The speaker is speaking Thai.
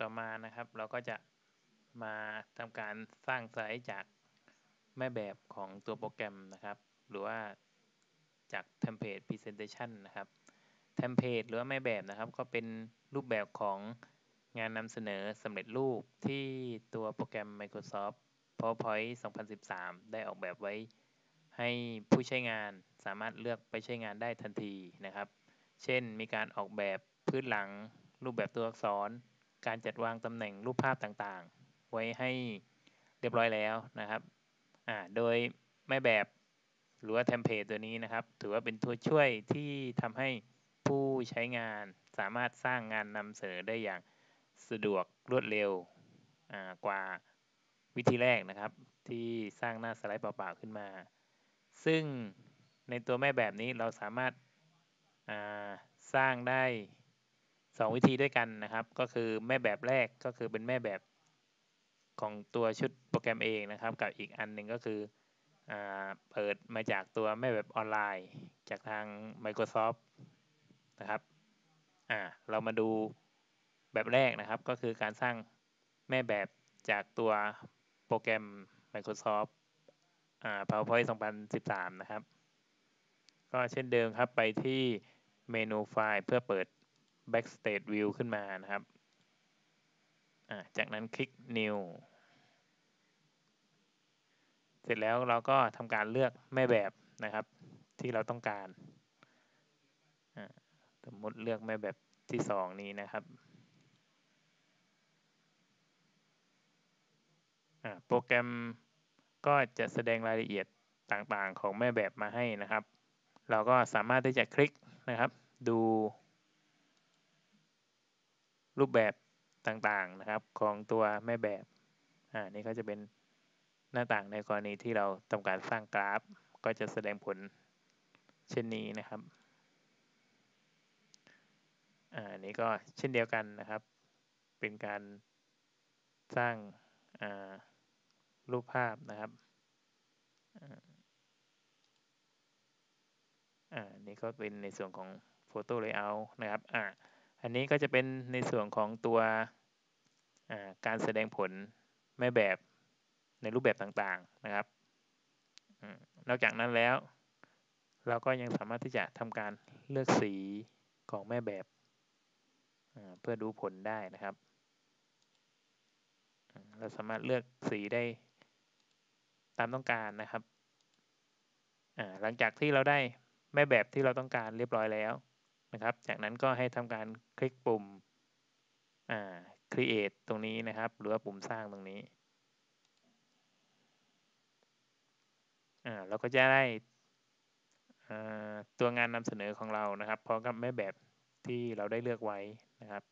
ต่อมานะครับเราก็จะมาทำการสร้างสไลด์จากแม่แบบของตัวโปรแกรมนะครับ หรือว่าจาก template Presentation นะครับเทมเพลตหรือว่าแม่แบบนะครับ ก็เป็นรูปแบบของงานนำเสนอสำเร็จรูปที่ตัวโปรแกรม Microsoft PowerPoint 2013 ได้ออกแบบไว้ ให้ผู้ใช้งานสามารถเลือกไปใช้งานได้ทันทีนะครับ เช่นมีการออกแบบพื้นหลังรูปแบบตัวอักษร การจัดวางตำแหน่งรูปภาพต่างๆ ไว้ให้เรียบร้อยแล้วนะครับอ่าโดยแม่แบบหรือว่าเทมเพลตตัวนี้นะครับ ถือว่าเป็นตัวช่วยที่ทำให้ผู้ใช้งานสามารถสร้างงานนำเสนอได้อย่างสะดวกรวดเร็วกว่าวิธีแรกนะครับ ที่สร้างหน้าสไลด์เปล่าๆขึ้นมา ซึ่งในตัวแม่แบบนี้เราสามารถสร้างได้ 2วิธีด้วยกันนะครับ ก็คือแม่แบบแรกก็คือเป็นแม่แบบของตัวชุดโปรแกรมเองนะครับ กับอีกอันหนึ่งก็คืออเปิดมาจากตัวแม่แบบออนไลน์ จากทาง Microsoft นะครับอ่าเรามาดูแบบแรกนะครับ ก็คือการสร้างแม่แบบจากตัวโปรแกรม Microsoft อ่า PowerPoint 2013 นะครับ ก็เช่นเดิมครับไปที่เมนูไฟล์เพื่อเปิด Backstage View ขึ้นมานะครับจากนั้นคลิก New เสร็จแล้วเราก็ทำการเลือกแม่แบบนะครับ ที่เราต้องการสมมติเลือกแม่แบบที่สองนี้นะครับโปรแกรมก็จะแสดงรายละเอียดต่างๆ ของแม่แบบมาให้นะครับ เราก็สามารถที่จะคลิกนะครับ ดู รูปแบบต่างๆนะครับของตัวแม่แบบอ่านี่ก็จะเป็นหน้าต่างในกรณีที่เราต้องการสร้างกราฟ ก็จะแสดงผลเช่นนี้นะครับอ่านี่ก็เช่นเดียวกันนะครับ เป็นการสร้างอ่ารูปภาพนะครับอ่านี่ก็เป็นในส่วนของ Photo Layout นะครับอ่า อันนี้ก็จะเป็นในส่วนของตัวการแสดงผลแม่แบบในรูปแบบต่างๆนะครับนอกจากนั้นแล้ว เราก็ยังสามารถที่จะทำการเลือกสีของแม่แบบเพื่อดูผลได้นะครับ เราสามารถเลือกสีได้ตามต้องการนะครับ หลังจากที่เราได้แม่แบบที่เราต้องการเรียบร้อยแล้ว นะครับ จากนั้นก็ให้ทำการคลิกปุ่ม create ตรงนี้นะครับ หรือว่าปุ่มสร้างตรงนี้อ่าเราก็จะได้ตัวงานนำเสนอของเรานะครับพร้อมกับแม่แบบที่เราได้เลือกไว้นะครับ